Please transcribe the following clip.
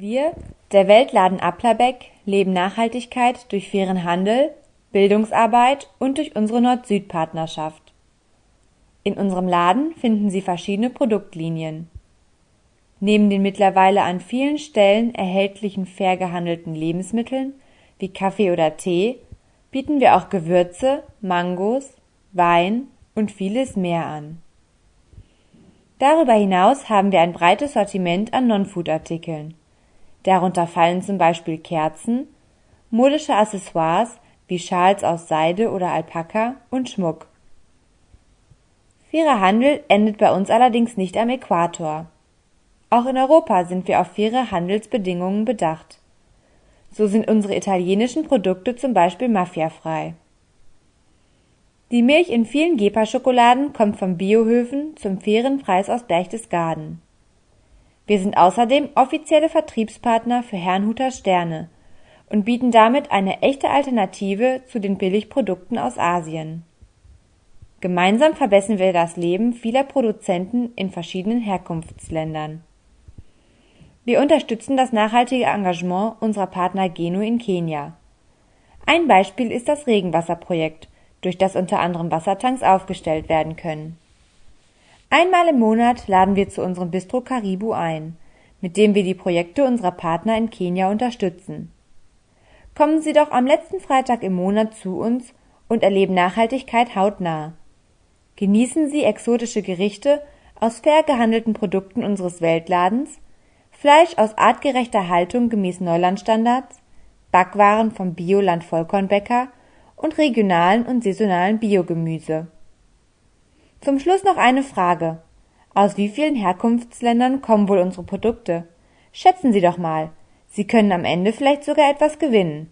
Wir, der Weltladen Applerbeck, leben Nachhaltigkeit durch fairen Handel, Bildungsarbeit und durch unsere Nord-Süd-Partnerschaft. In unserem Laden finden Sie verschiedene Produktlinien. Neben den mittlerweile an vielen Stellen erhältlichen fair gehandelten Lebensmitteln wie Kaffee oder Tee bieten wir auch Gewürze, Mangos, Wein und vieles mehr an. Darüber hinaus haben wir ein breites Sortiment an Non-Food-Artikeln Darunter fallen zum Beispiel Kerzen, modische Accessoires wie Schals aus Seide oder Alpaka und Schmuck. Fairer Handel endet bei uns allerdings nicht am Äquator. Auch in Europa sind wir auf faire Handelsbedingungen bedacht. So sind unsere italienischen Produkte zum Beispiel mafiafrei. Die Milch in vielen Gepa-Schokoladen kommt von Biohöfen zum fairen Preis aus Berchtesgaden wir sind außerdem offizielle Vertriebspartner für Herrnhuter Sterne und bieten damit eine echte Alternative zu den Billigprodukten aus Asien. Gemeinsam verbessern wir das Leben vieler Produzenten in verschiedenen Herkunftsländern. Wir unterstützen das nachhaltige Engagement unserer Partner Geno in Kenia. Ein Beispiel ist das Regenwasserprojekt, durch das unter anderem Wassertanks aufgestellt werden können Einmal im Monat laden wir zu unserem Bistro Karibu ein, mit dem wir die Projekte unserer Partner in Kenia unterstützen. Kommen Sie doch am letzten Freitag im Monat zu uns und erleben Nachhaltigkeit hautnah. Genießen Sie exotische Gerichte aus fair gehandelten Produkten unseres Weltladens, Fleisch aus artgerechter Haltung gemäß Neulandstandards, Backwaren vom Bioland Vollkornbäcker und regionalen und saisonalen Biogemüse. Zum Schluss noch eine Frage. Aus wie vielen Herkunftsländern kommen wohl unsere Produkte? Schätzen Sie doch mal. Sie können am Ende vielleicht sogar etwas gewinnen.